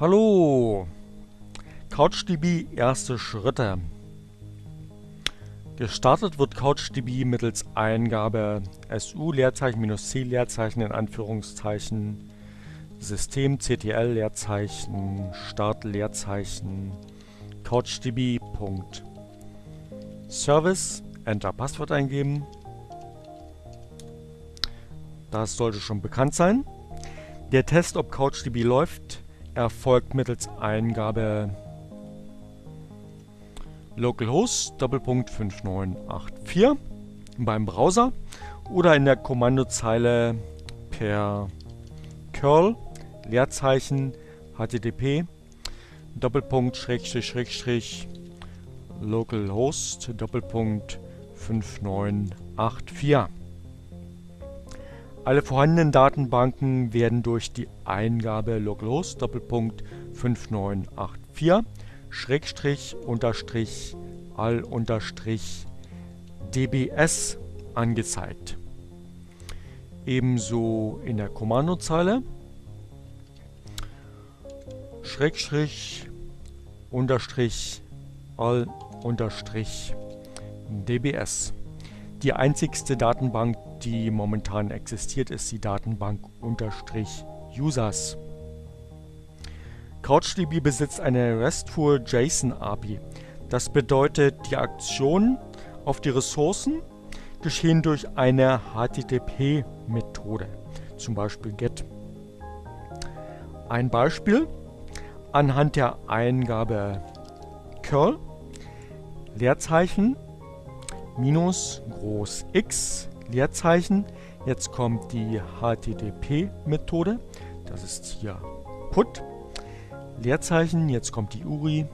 Hallo! CouchDB erste Schritte. Gestartet wird CouchDB mittels Eingabe SU Leerzeichen minus C Leerzeichen in Anführungszeichen System CTL Leerzeichen Start Leerzeichen CouchDB Enter Passwort eingeben. Das sollte schon bekannt sein. Der Test, ob CouchDB läuft, erfolgt mittels Eingabe. Localhost 5984 beim Browser oder in der Kommandozeile per curl Leerzeichen http Doppelpunkt Schrägstrich Schrägstrich localhost Doppelpunkt 5984 alle vorhandenen Datenbanken werden durch die Eingabe localhost 5984 Schrägstrich unterstrich all unterstrich dbs angezeigt. Ebenso in der Kommandozeile Schrägstrich unterstrich all unterstrich dbs. Die einzigste Datenbank, die momentan existiert, ist die Datenbank users. CouchDB besitzt eine RESTful JSON API. Das bedeutet, die Aktionen auf die Ressourcen geschehen durch eine HTTP-Methode, zum Beispiel GET. Ein Beispiel anhand der Eingabe curl Leerzeichen minus groß X Leerzeichen. Jetzt kommt die HTTP-Methode. Das ist hier put. Leerzeichen. Jetzt kommt die URI.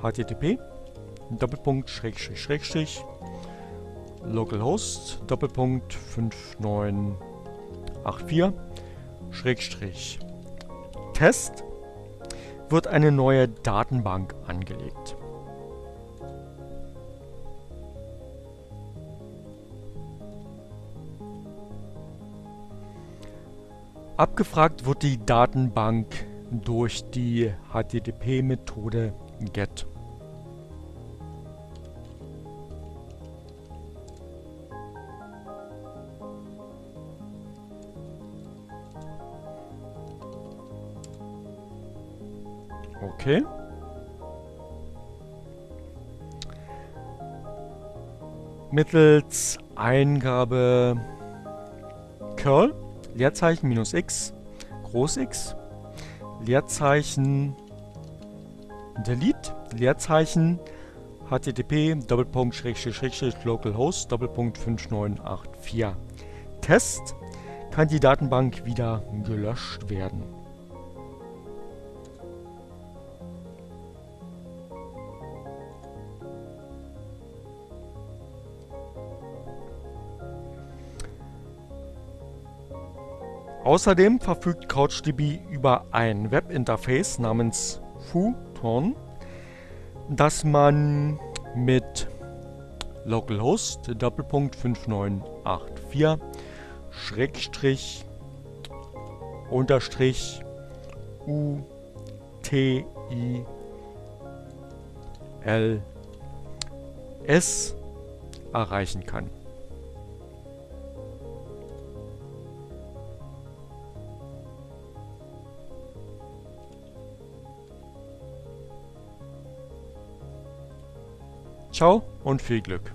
HTTP. Doppelpunkt, Schrägstrich, Schrägstrich. Localhost. Doppelpunkt 5984. Schrägstrich. Test. Wird eine neue Datenbank angelegt. Abgefragt wird die Datenbank durch die HTTP-Methode GET. Okay. Mittels Eingabe curl Leerzeichen minus x, Groß X, Leerzeichen delete, Leerzeichen http localhost Doppelpunkt 5984. Test kann die Datenbank wieder gelöscht werden. Außerdem verfügt CouchDB über ein Webinterface namens Futon, das man mit localhost 5984 Schrägstrich unterstrich u t i l s erreichen kann. Ciao und viel Glück.